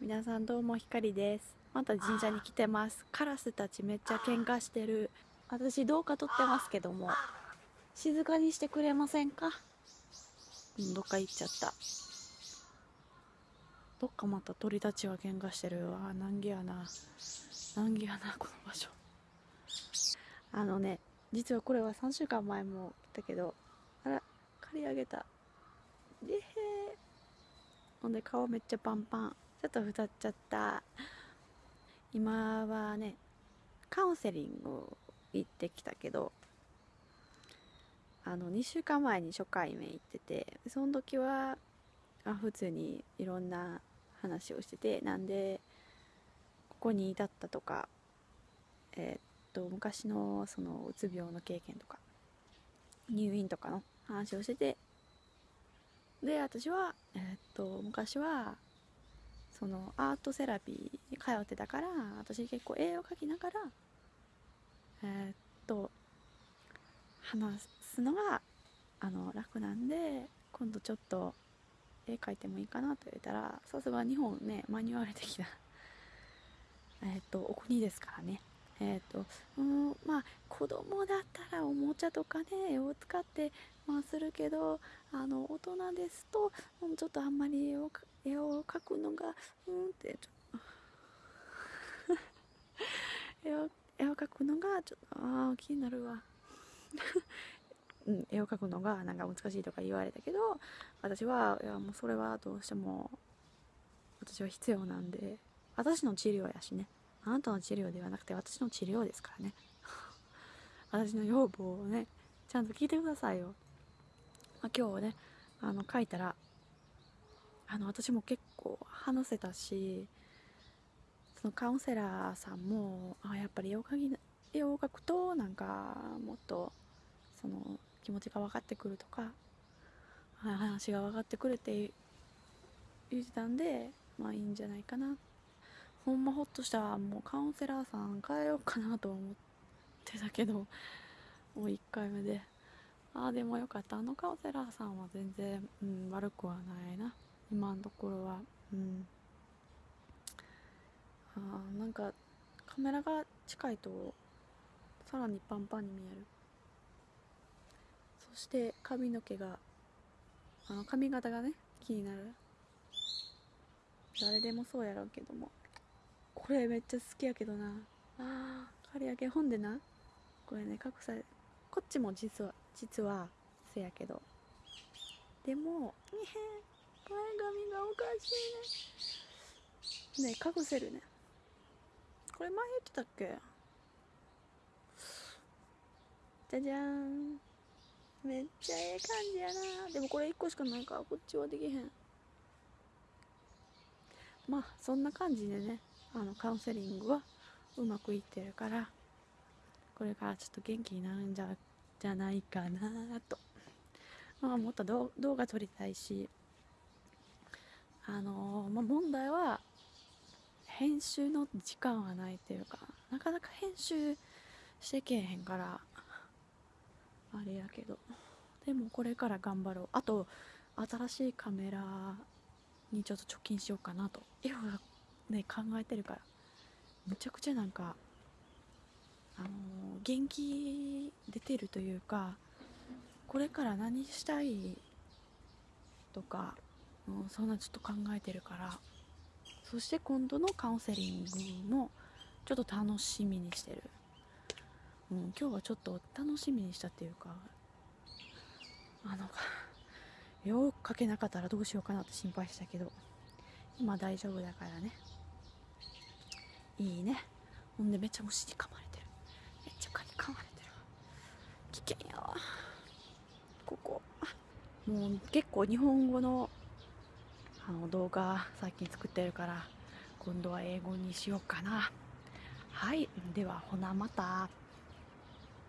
皆さんどうもひかりです。また神社に来てます。カラスたちめっちゃ喧嘩してる。私動画撮ってますけども。静かにしてくれませんか？うんどっか行っちゃった。どっかまた鳥たちが喧嘩してる。わ難儀やな。難儀やなこの場所。あのね実はこれは3週間前も来たけどあら刈り上げた。でへー。ほんで顔めっちゃパンパンちょっと太っちゃった。今はねカウンセリング行ってきたけどあの2週間前に初回目行っててその時はあ普通にいろんな話をしててなんでここに至ったとかえーっと昔のそのうつ病の経験とか入院とかの話をしててで私はえーっと昔はそのアートセラピーに通ってたから私結構絵を描きながらえーっと話すのがあの楽なんで今度ちょっと絵描いてもいいかなと言ったらさすが日本ねマニュアル的なえっとお国ですからね。えー、とうんまあ子供だったらおもちゃとかね絵を使ってまあするけどあの大人ですとうんちょっとあんまり絵を絵を描くのがうんってちょ 絵を絵を描くのがちょっとああ気になるわ。うん、絵を描くのがなんか難しいとか言われたけど私はいやもうそれはどうしても私は必要なんで私の治療やしね。あなたの治療ではなくて私の治療ですからね。私の要望をねちゃんと聞いてくださいよ、まあ、今日ねあの書いたらあの私も結構話せたしそのカウンセラーさんもあやっぱり絵を描き絵を描くとなんかもっとその気持ちが分かってくるとか話が分かってくるって言ってたんでまあいいんじゃないかな。ほんまほっとしたもうカウンセラーさん変えようかなと思ってたけどもう1回目で。ああでもよかった。あのカウンセラーさんは全然、うん、悪くはないな。今のところは。うん。あなんかカメラが近いとさらにパンパンに見える。そして髪の毛があの髪型がね気になる。誰でもそうやろうけども。これめっちゃ好きやけどな。あー。刈り上げ本でな。これね隠されこっちも実は実はせやけど。でもえへ前髪がおかしいね。ね隠せるね。これ前言ってたっけ？じゃじゃーん。めっちゃええ感じやな。でもこれ1個しかないからこっちはできへん。まあそんな感じでねあのカウンセリングはうまくいってるからこれからちょっと元気になるんじゃじゃないかなと。まあもっと動画撮りたいしあのーまあ、問題は編集の時間はないっていうかなかなか編集してけえへんからあれやけど。でもこれから頑張ろう。あと新しいカメラにちょっと貯金しようかなと。いろいろね考えてるから。むちゃくちゃなんかあの元気出てるというかこれから何したいとか、うん、そんなちょっと考えてるからそして今度のカウンセリングもちょっと楽しみにしてる、うん、今日はちょっと楽しみにしたっていうかあの絵を描けなかったらどうしようかなって心配したけど今大丈夫だからね。いいね。ほんでめっちゃ虫に噛まれてる。めっちゃ蚊に噛まれてる危険やわ。ここ。もう結構日本語のあの動画最近作ってるから今度は英語にしようかな。はい。ではほなまた。